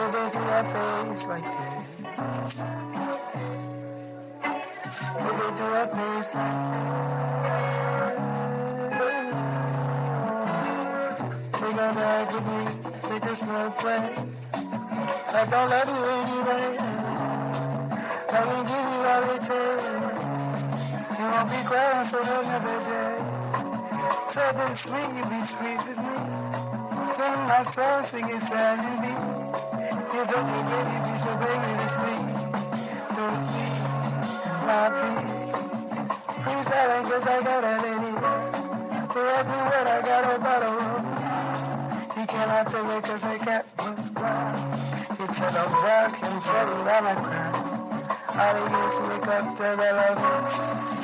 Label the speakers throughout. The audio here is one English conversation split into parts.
Speaker 1: Moving through our face like this. Moving through our face like this. Take a night to me, take a slow play. I don't love you anyway. I can give you all it takes. Won't be crying for another day. Something sweet, you be sweet to me. Sing my song, sing it sad and. You're such a baby, be so baby to sleep. Don't see my peace. Freestyling cause I got a lady. They ask me what I got a room. You cannot tell it cause I got what's ground. You tell them rock and floating down the ground. They do is make up the relevance.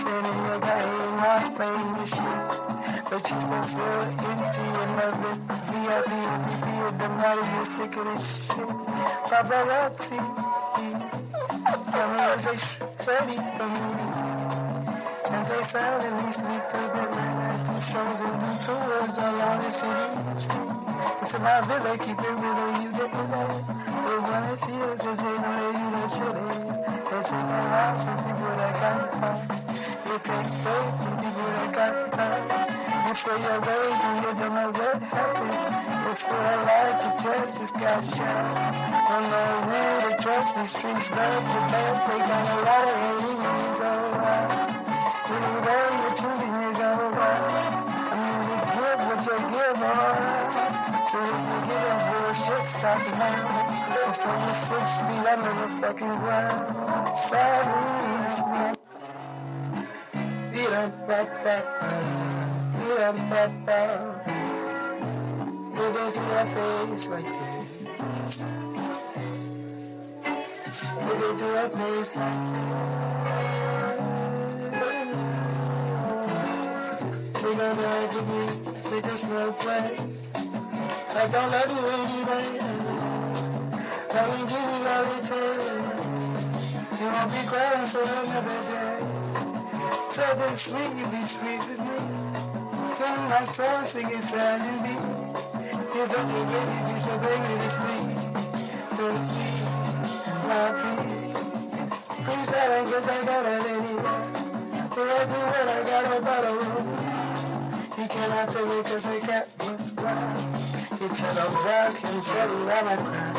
Speaker 1: Sitting your game, not playing the shit. But you still feel empty and it. VIP, MVP, and the money, you're sick of this shit. Paparazzi, tell me is they ready for me? As they silently sleep the night, do shows and do tours around the city. It's about that they keep it real, Faith from people that got time. You feel your ways and you don't know what happened. You feel like you just, just got shot. Don't know who to trust, the streets love you, love. They got a lot of hate when you go you go, you're choosing, you. I mean, you give what you give, alright. So if you get us bullshit, stop now. Before you six feet under the fucking ground. Silence, man. Beat Moving through our face like this. Moving through our face like this. Take a night to me, take a slow play. I don't love you anyway. I can give you takes. You won't be crying for another day. Something sweet, you be sweet to me. Sing my song, sing it sad and beat. You're such a baby, be so baby to sleep. Don't see my peace. Freestyling cause I got a lady there. They ask me what I got a room. You cannot tell me cause I got what's ground. You tell them rock and the ground.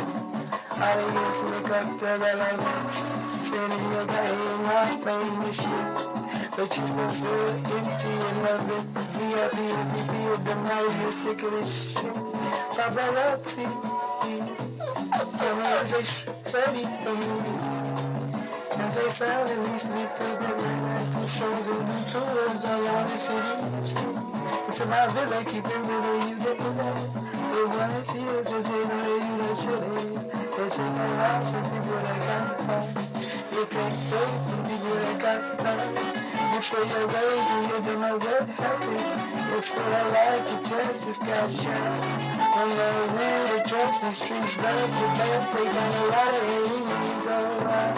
Speaker 1: All they do is make up the relevance. Sitting your game, not playing the shit. But you feel empty and love it. VIP, MVP, the money, you're sick of this shit. Paparazzi, tell me is they for me? As they silently sleep through the night, do shows and do tours around the city. It's about they real, you get the know. They wanna see it cause they know that you the truth is. They take a lot from people that got time. You take faith from people that got time. You feel your ways and you don't know what happened. You feel like you just, just got shot. Don't know who to trust, the streets love you, love. A lot of hate when you go out.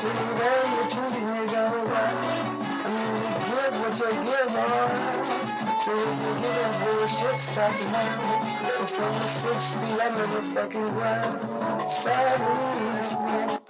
Speaker 1: To you go, you're choosing, you go out. I mean, you give what you give, alright. So if you get us bullshit, stop now. Before you six feet under the fucking ground. Man.